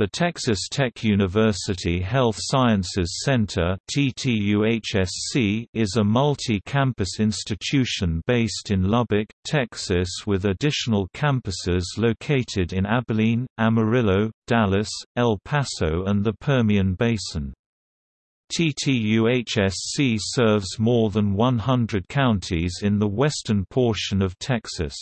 The Texas Tech University Health Sciences Center is a multi-campus institution based in Lubbock, Texas with additional campuses located in Abilene, Amarillo, Dallas, El Paso and the Permian Basin. TTUHSC serves more than 100 counties in the western portion of Texas.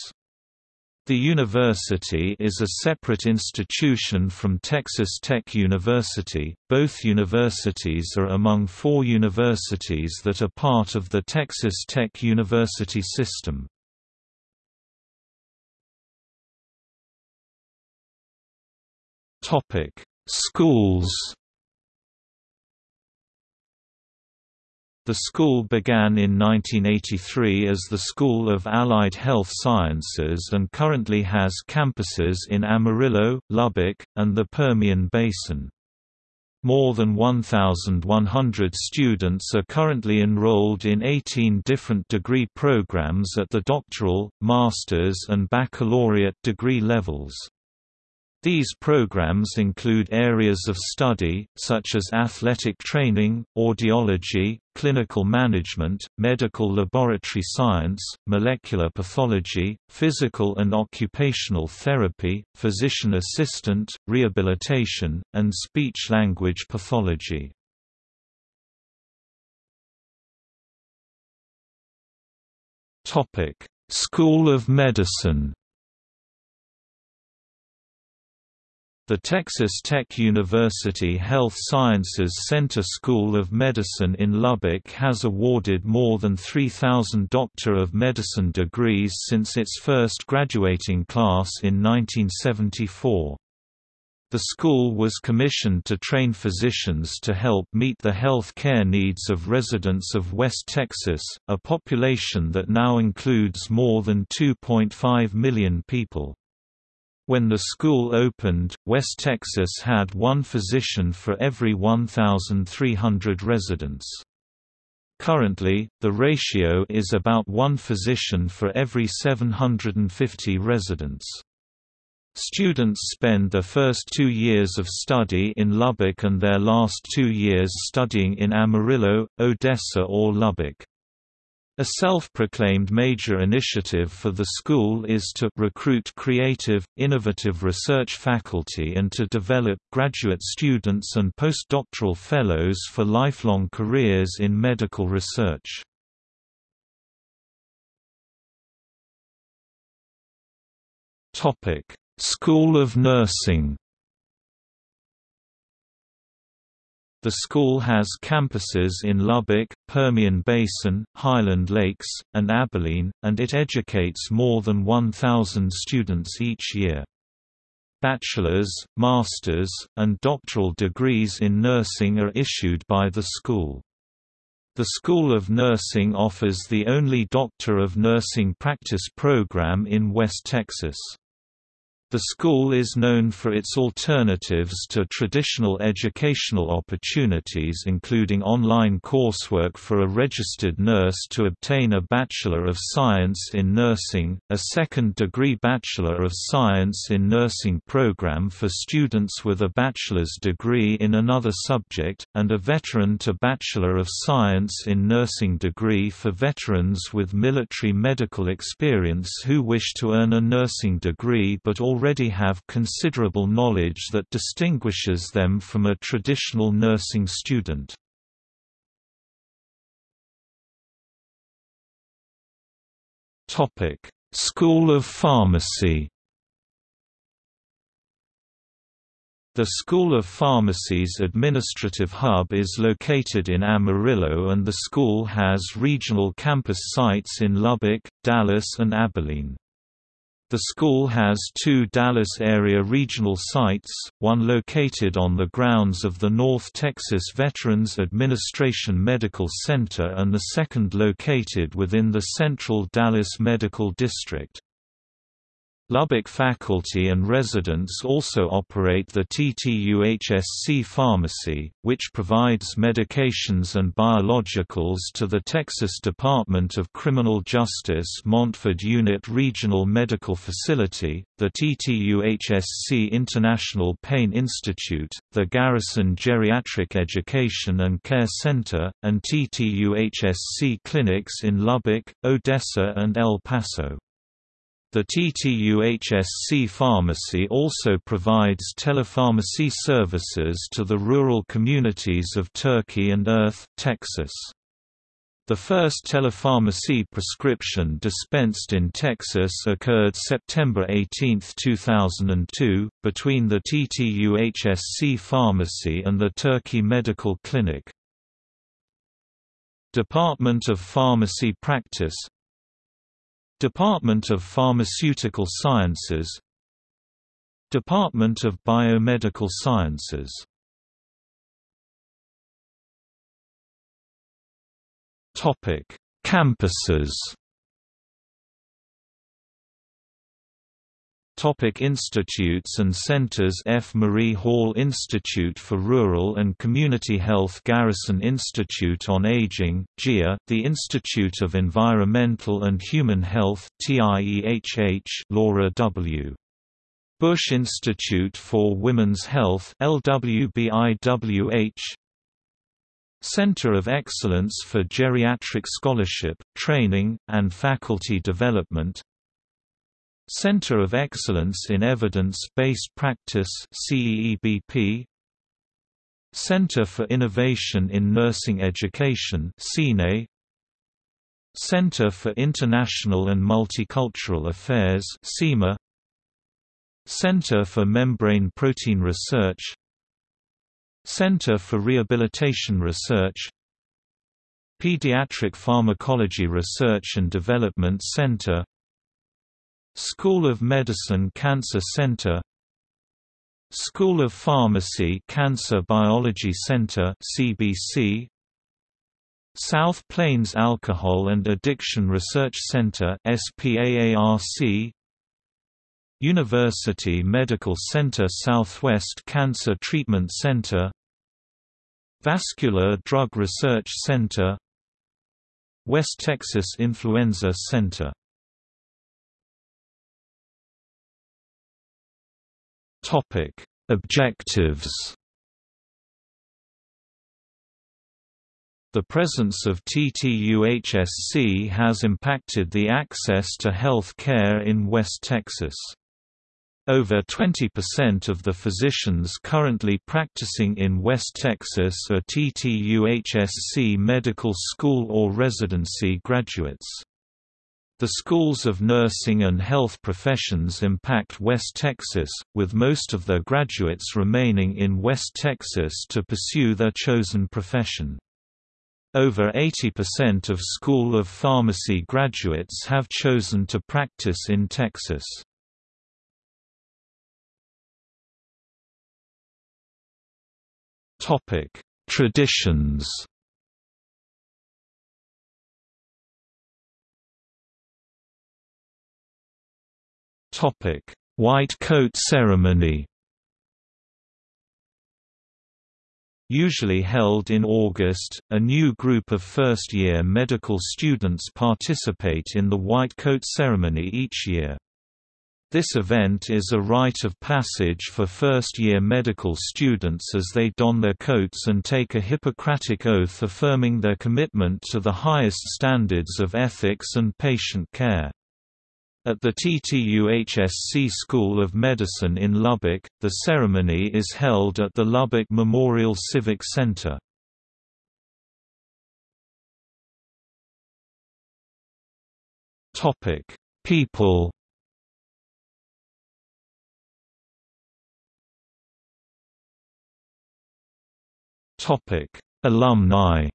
The university is a separate institution from Texas Tech University. Both universities are among four universities that are part of the Texas Tech University system. Topic: Schools The school began in 1983 as the School of Allied Health Sciences and currently has campuses in Amarillo, Lubbock, and the Permian Basin. More than 1,100 students are currently enrolled in 18 different degree programs at the doctoral, master's and baccalaureate degree levels. These programs include areas of study, such as athletic training, audiology, clinical management, medical laboratory science, molecular pathology, physical and occupational therapy, physician assistant, rehabilitation, and speech-language pathology. School of Medicine The Texas Tech University Health Sciences Center School of Medicine in Lubbock has awarded more than 3,000 Doctor of Medicine degrees since its first graduating class in 1974. The school was commissioned to train physicians to help meet the health care needs of residents of West Texas, a population that now includes more than 2.5 million people. When the school opened, West Texas had one physician for every 1,300 residents. Currently, the ratio is about one physician for every 750 residents. Students spend their first two years of study in Lubbock and their last two years studying in Amarillo, Odessa or Lubbock. A self-proclaimed major initiative for the school is to recruit creative, innovative research faculty and to develop graduate students and postdoctoral fellows for lifelong careers in medical research. School of Nursing The school has campuses in Lubbock, Permian Basin, Highland Lakes, and Abilene, and it educates more than 1,000 students each year. Bachelor's, master's, and doctoral degrees in nursing are issued by the school. The School of Nursing offers the only Doctor of Nursing practice program in West Texas. The school is known for its alternatives to traditional educational opportunities including online coursework for a registered nurse to obtain a Bachelor of Science in Nursing, a second-degree Bachelor of Science in Nursing program for students with a bachelor's degree in another subject, and a Veteran to Bachelor of Science in Nursing degree for veterans with military medical experience who wish to earn a nursing degree but already already have considerable knowledge that distinguishes them from a traditional nursing student. School of Pharmacy The School of Pharmacy's administrative hub is located in Amarillo and the school has regional campus sites in Lubbock, Dallas and Abilene. The school has two Dallas area regional sites, one located on the grounds of the North Texas Veterans Administration Medical Center and the second located within the Central Dallas Medical District. Lubbock faculty and residents also operate the TTUHSC Pharmacy, which provides medications and biologicals to the Texas Department of Criminal Justice Montford Unit Regional Medical Facility, the TTUHSC International Pain Institute, the Garrison Geriatric Education and Care Center, and TTUHSC clinics in Lubbock, Odessa and El Paso. The TTUHSC Pharmacy also provides telepharmacy services to the rural communities of Turkey and Earth, Texas. The first telepharmacy prescription dispensed in Texas occurred September 18, 2002, between the TTUHSC Pharmacy and the Turkey Medical Clinic. Department of Pharmacy Practice Department of Pharmaceutical Sciences. Department of Biomedical Sciences. Campuses Topic institutes and centers F. Marie Hall Institute for Rural and Community Health Garrison Institute on Aging, GIA, the Institute of Environmental and Human Health TIEHH Laura W. Bush Institute for Women's Health LWBIWH Center of Excellence for Geriatric Scholarship, Training, and Faculty Development Center of Excellence in Evidence-Based Practice CEEBP Center for Innovation in Nursing Education CINE Center for International and Multicultural Affairs CIMA Center for Membrane Protein Research. Center for Rehabilitation Research. Pediatric Pharmacology Research and Development Center School of Medicine Cancer Center School of Pharmacy Cancer Biology Center CBC South Plains Alcohol and Addiction Research Center SPAARC University Medical Center Southwest Cancer Treatment Center Vascular Drug Research Center West Texas Influenza Center Topic: Objectives. The presence of TTUHSC has impacted the access to health care in West Texas. Over 20% of the physicians currently practicing in West Texas are TTUHSC medical school or residency graduates. The schools of nursing and health professions impact West Texas, with most of their graduates remaining in West Texas to pursue their chosen profession. Over 80% of School of Pharmacy graduates have chosen to practice in Texas. Traditions Topic: White coat ceremony. Usually held in August, a new group of first-year medical students participate in the White Coat ceremony each year. This event is a rite of passage for first-year medical students as they don their coats and take a Hippocratic oath affirming their commitment to the highest standards of ethics and patient care. At the TTUHSC School of Medicine in Lubbock, the ceremony is held at the Lubbock Memorial Civic Center. Topic: People Topic: Alumni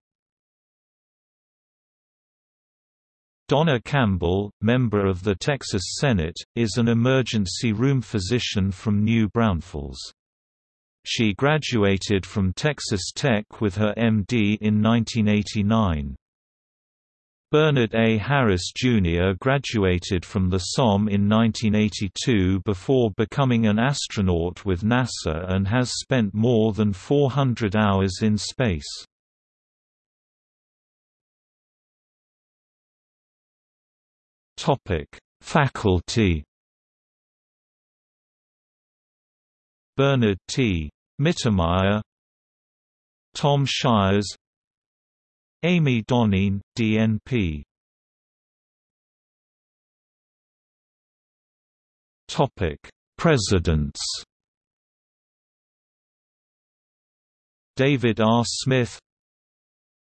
Donna Campbell, member of the Texas Senate, is an emergency room physician from New Braunfels. She graduated from Texas Tech with her MD in 1989. Bernard A. Harris, Jr. graduated from the SOM in 1982 before becoming an astronaut with NASA and has spent more than 400 hours in space. Faculty Bernhard T. Mittemeyer Tom Shires Amy Doneen, DNP Topic: Presidents David R. Smith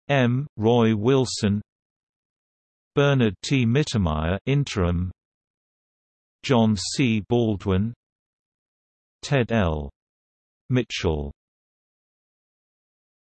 M. Roy Wilson Bernhard T. Mittemeyer interim John C. Baldwin Ted L. Mitchell